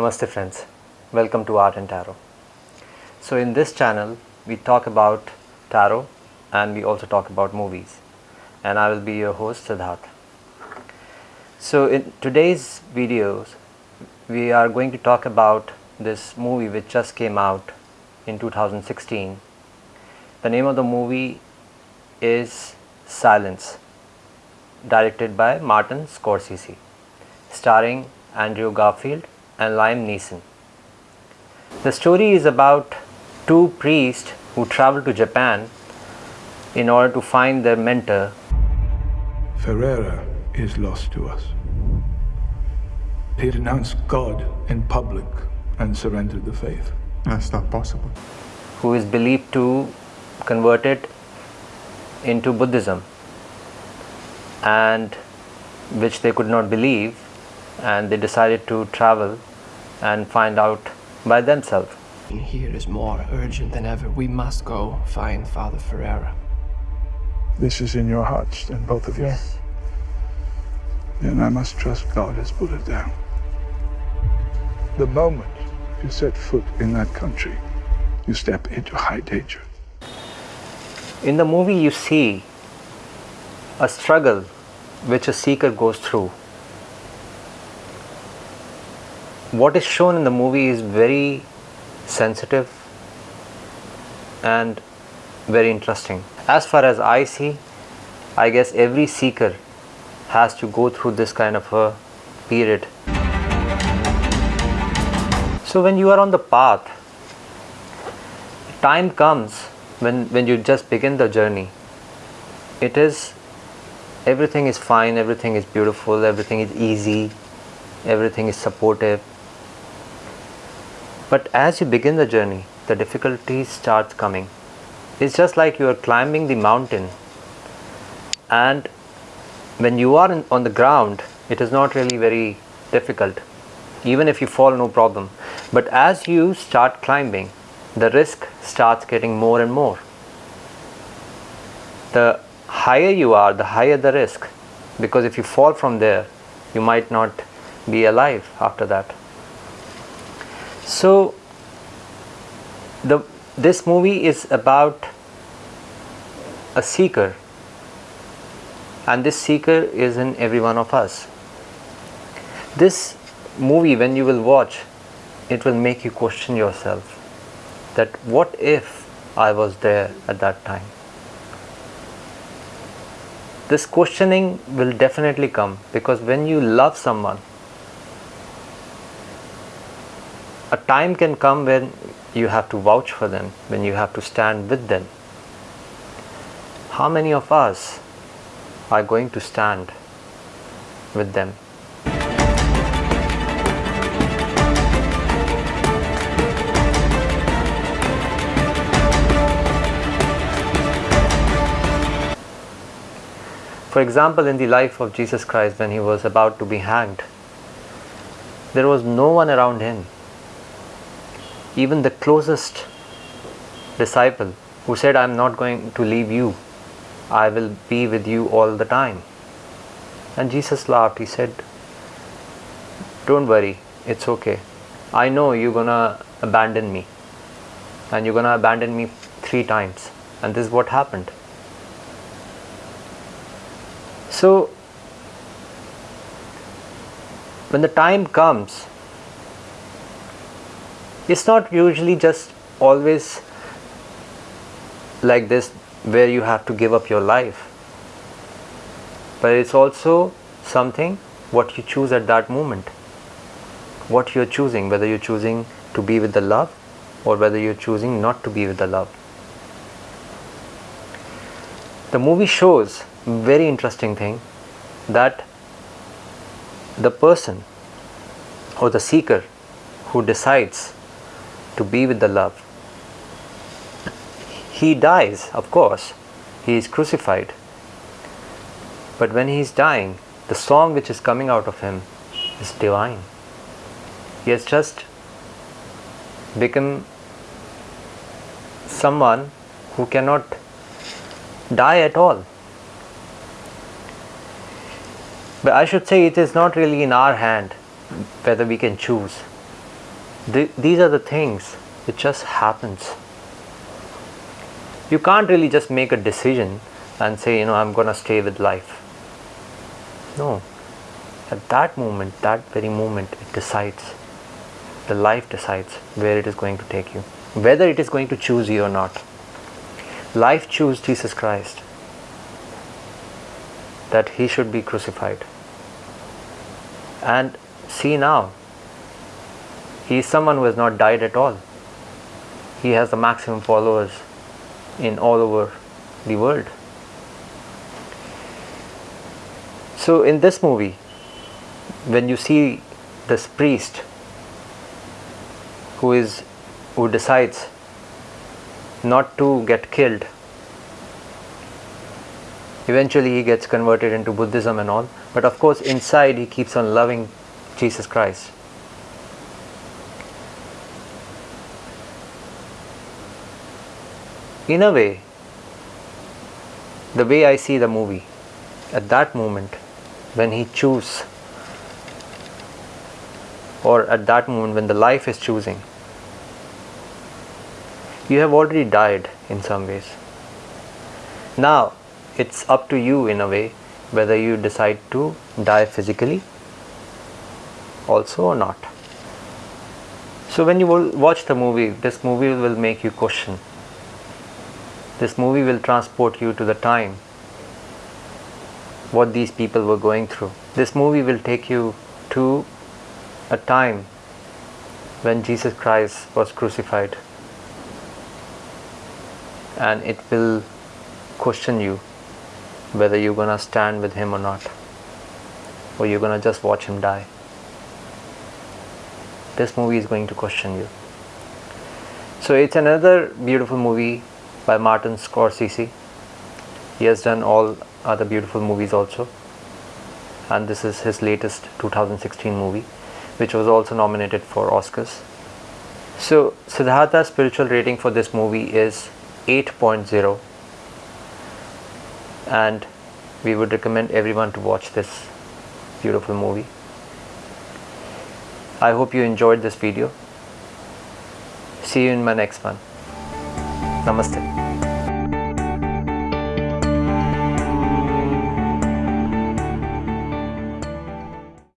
Namaste friends, welcome to Art and Tarot. So in this channel we talk about tarot and we also talk about movies and I will be your host Siddharth. So in today's videos we are going to talk about this movie which just came out in 2016. The name of the movie is Silence directed by Martin Scorsese starring Andrew Garfield and Liam Neeson. The story is about two priests who travel to Japan in order to find their mentor. Ferreira is lost to us. He renounced God in public and surrendered the faith. That's not possible. Who is believed to convert it into Buddhism and which they could not believe and they decided to travel and find out by themselves. Here is more urgent than ever. We must go find Father Ferreira. This is in your hearts, then, both of you? Yes. Then I must trust God has put it down. The moment you set foot in that country, you step into high danger. In the movie you see a struggle which a seeker goes through what is shown in the movie is very sensitive and very interesting. As far as I see, I guess every seeker has to go through this kind of a period. So when you are on the path, time comes when, when you just begin the journey. It is, everything is fine, everything is beautiful, everything is easy, everything is supportive but as you begin the journey, the difficulties start coming. It's just like you are climbing the mountain and when you are in, on the ground, it is not really very difficult. Even if you fall, no problem. But as you start climbing, the risk starts getting more and more. The higher you are, the higher the risk. Because if you fall from there, you might not be alive after that. So the this movie is about a seeker and this seeker is in every one of us. This movie when you will watch it will make you question yourself that what if I was there at that time. This questioning will definitely come because when you love someone a time can come when you have to vouch for them, when you have to stand with them. How many of us are going to stand with them? For example, in the life of Jesus Christ when he was about to be hanged, there was no one around him even the closest disciple who said, I'm not going to leave you, I will be with you all the time. And Jesus laughed. He said, Don't worry, it's okay. I know you're gonna abandon me, and you're gonna abandon me three times. And this is what happened. So, when the time comes it's not usually just always like this where you have to give up your life. But it's also something what you choose at that moment. What you're choosing whether you're choosing to be with the love or whether you're choosing not to be with the love. The movie shows very interesting thing that the person or the seeker who decides to be with the love. He dies, of course, he is crucified. But when he is dying, the song which is coming out of him is divine. He has just become someone who cannot die at all. But I should say it is not really in our hand whether we can choose Th- these are the things, it just happens. You can't really just make a decision and say, you know, I'm gonna stay with life. No. At that moment, that very moment, it decides. The life decides where it is going to take you, whether it is going to choose you or not. Life chose Jesus Christ that he should be crucified. And see now, he is someone who has not died at all. He has the maximum followers in all over the world. So, in this movie, when you see this priest who is who decides not to get killed eventually he gets converted into buddhism and all but of course inside he keeps on loving jesus christ in a way the way i see the movie at that moment when he choose or at that moment when the life is choosing you have already died in some ways. Now it's up to you in a way whether you decide to die physically also or not. So when you watch the movie this movie will make you question this movie will transport you to the time what these people were going through. This movie will take you to a time when Jesus Christ was crucified. And it will question you whether you're gonna stand with him or not or you're gonna just watch him die. This movie is going to question you. So it's another beautiful movie by Martin Scorsese he has done all other beautiful movies also and this is his latest 2016 movie which was also nominated for Oscars so Siddhartha's spiritual rating for this movie is 8.0 and we would recommend everyone to watch this beautiful movie. I hope you enjoyed this video. See you in my next one. Namaste.